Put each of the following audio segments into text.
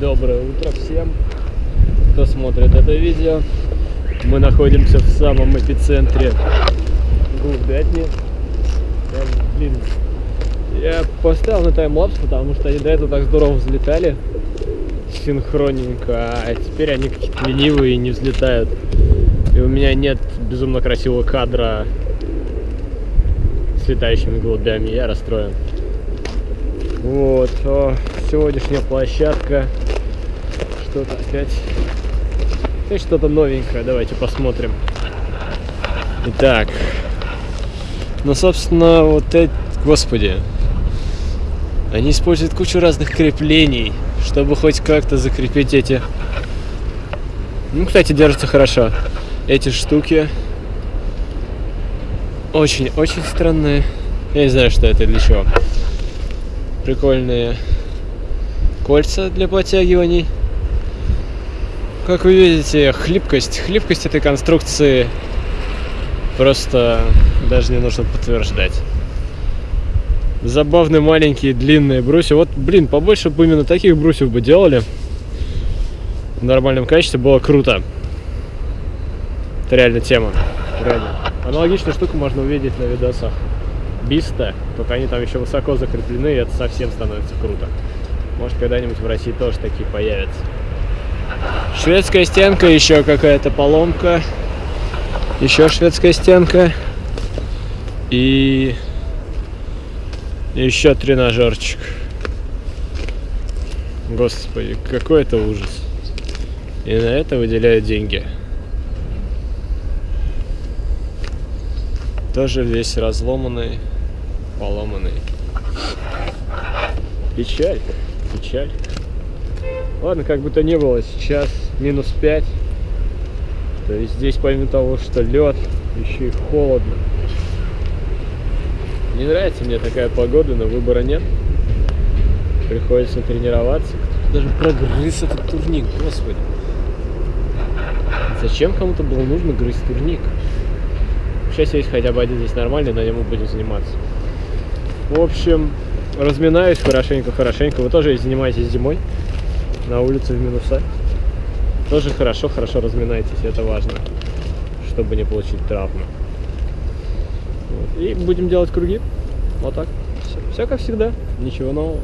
Доброе утро всем, кто смотрит это видео. Мы находимся в самом эпицентре. Я, блин, я поставил на таймлапс, потому что они до этого так здорово взлетали синхронненько, а теперь они какие-то ленивые и не взлетают. И у меня нет безумно красивого кадра с летающими голубями, я расстроен. Вот, о, сегодняшняя площадка. Что-то опять... Опять что-то новенькое, давайте посмотрим. Итак, ну, собственно, вот эти... Господи. Они используют кучу разных креплений, чтобы хоть как-то закрепить эти... Ну, кстати, держатся хорошо. Эти штуки очень-очень странные. Я не знаю, что это для чего. Прикольные кольца для подтягиваний. Как вы видите, хлипкость. Хлипкость этой конструкции просто даже не нужно подтверждать. Забавные маленькие длинные брусья. Вот, блин, побольше бы именно таких брусьев бы делали. В нормальном качестве было круто. Это реально тема. Реально. Аналогичную штуку можно увидеть на видосах Биста, только они там еще высоко закреплены, и это совсем становится круто. Может, когда-нибудь в России тоже такие появятся. Шведская стенка, еще какая-то поломка. Еще шведская стенка. И еще тренажерчик. Господи, какой это ужас. И на это выделяют деньги. Тоже весь разломанный, поломанный. Печаль, печаль. Ладно, как бы то ни было, сейчас минус 5. То есть здесь помимо того, что лед, еще и холодно. Не нравится мне такая погода, но выбора нет. Приходится тренироваться. Кто-то даже прогрыз этот турник, господи. Зачем кому-то было нужно грызть турник? Сейчас есть хотя бы один здесь нормальный, на нем мы будем заниматься. В общем, разминаюсь хорошенько-хорошенько. Вы тоже занимаетесь зимой на улице в минуса. Тоже хорошо, хорошо разминайтесь, это важно, чтобы не получить травму. Вот. И будем делать круги. Вот так. Все, все как всегда, ничего нового.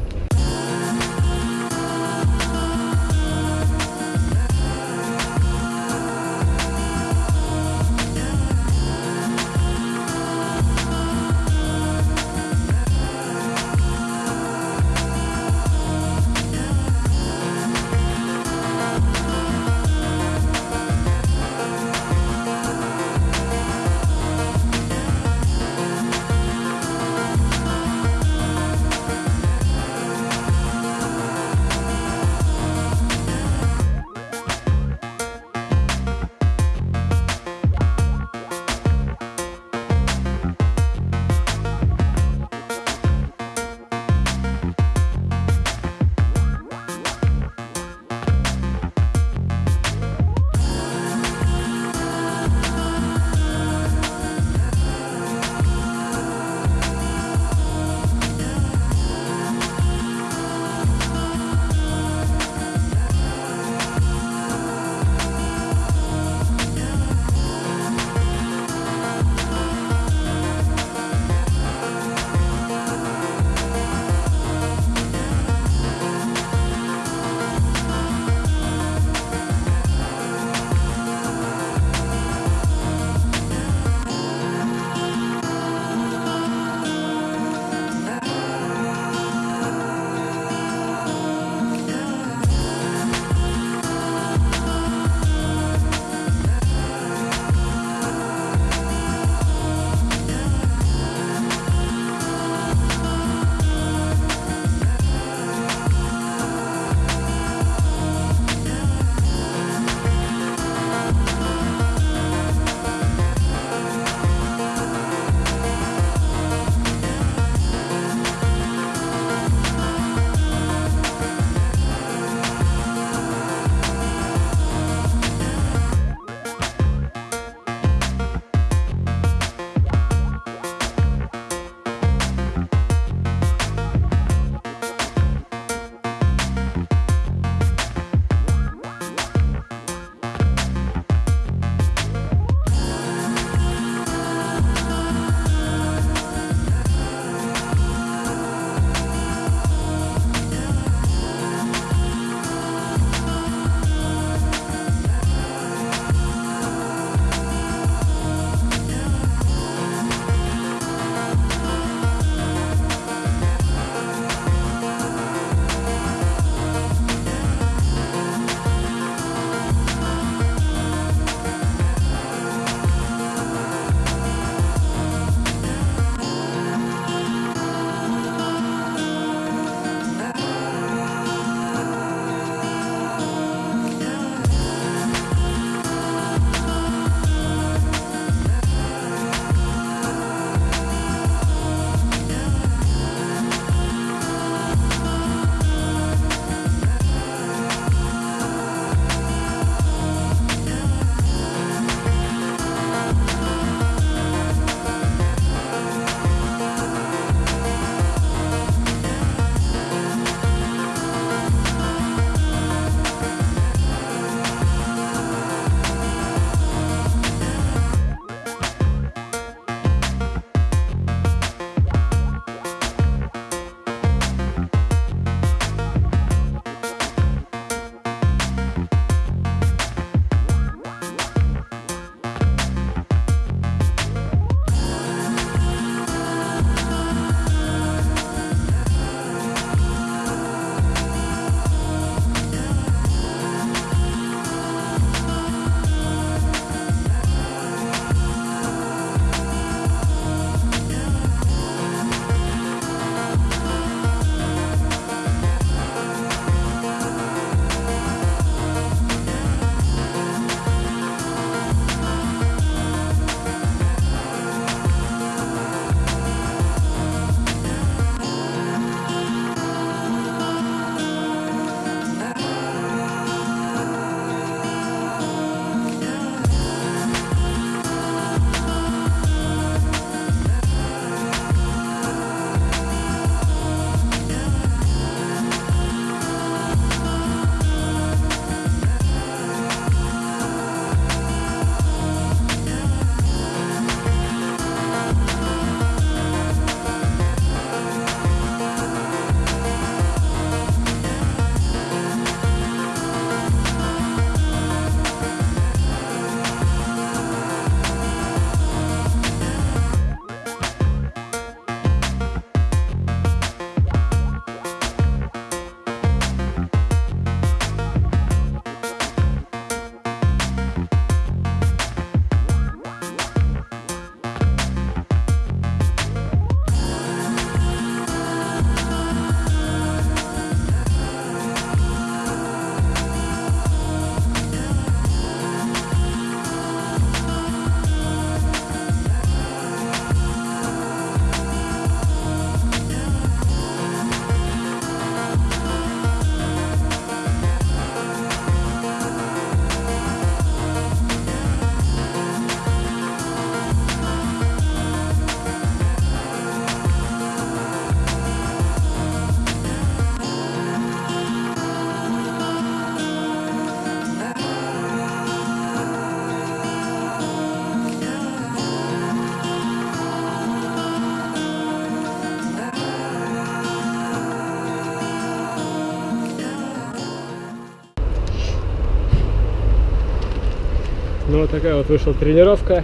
Вот такая вот вышла тренировка.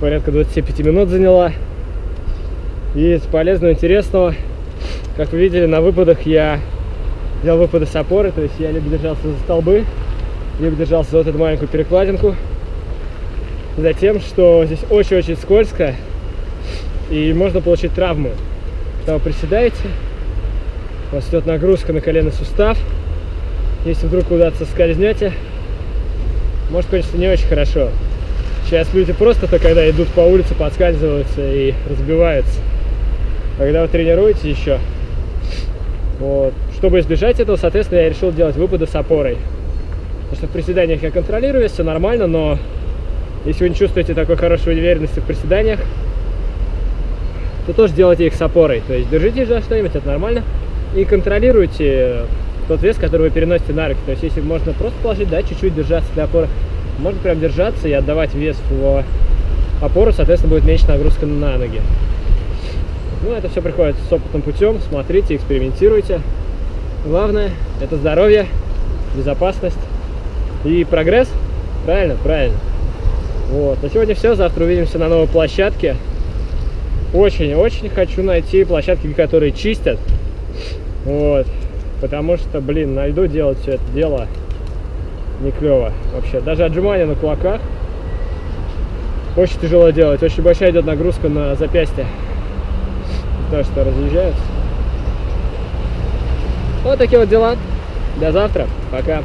Порядка 25 минут заняла. И из полезного, интересного, как вы видели, на выпадах я делал выпады с опоры, то есть я либо держался за столбы, либо держался за вот эту маленькую перекладинку. Затем, что здесь очень-очень скользко, и можно получить травму. Когда вы приседаете, у вас идет нагрузка на коленный сустав. Если вдруг куда-то скользнете, может кончиться не очень хорошо. Сейчас люди просто-то, когда идут по улице, подскальзываются и разбиваются. Когда вы тренируете еще, вот, чтобы избежать этого, соответственно, я решил делать выпады с опорой. Потому что в приседаниях я контролирую, все нормально, но если вы не чувствуете такой хорошей уверенности в приседаниях, то тоже делайте их с опорой. То есть держитесь за что-нибудь, это нормально. И контролируйте тот вес, который вы переносите на руки. То есть если можно просто положить, да, чуть-чуть держаться для опоры, можно прям держаться и отдавать вес в опору, соответственно, будет меньше нагрузка на ноги. Ну, это все приходит с опытным путем. Смотрите, экспериментируйте. Главное – это здоровье, безопасность и прогресс. Правильно? Правильно. Вот. На сегодня все. Завтра увидимся на новой площадке. Очень-очень хочу найти площадки, которые чистят. Вот. Потому что, блин, на льду делать все это дело не клево вообще. Даже отжимания на кулаках очень тяжело делать. Очень большая идет нагрузка на запястье. То, что разъезжаются. Вот такие вот дела. До завтра. Пока.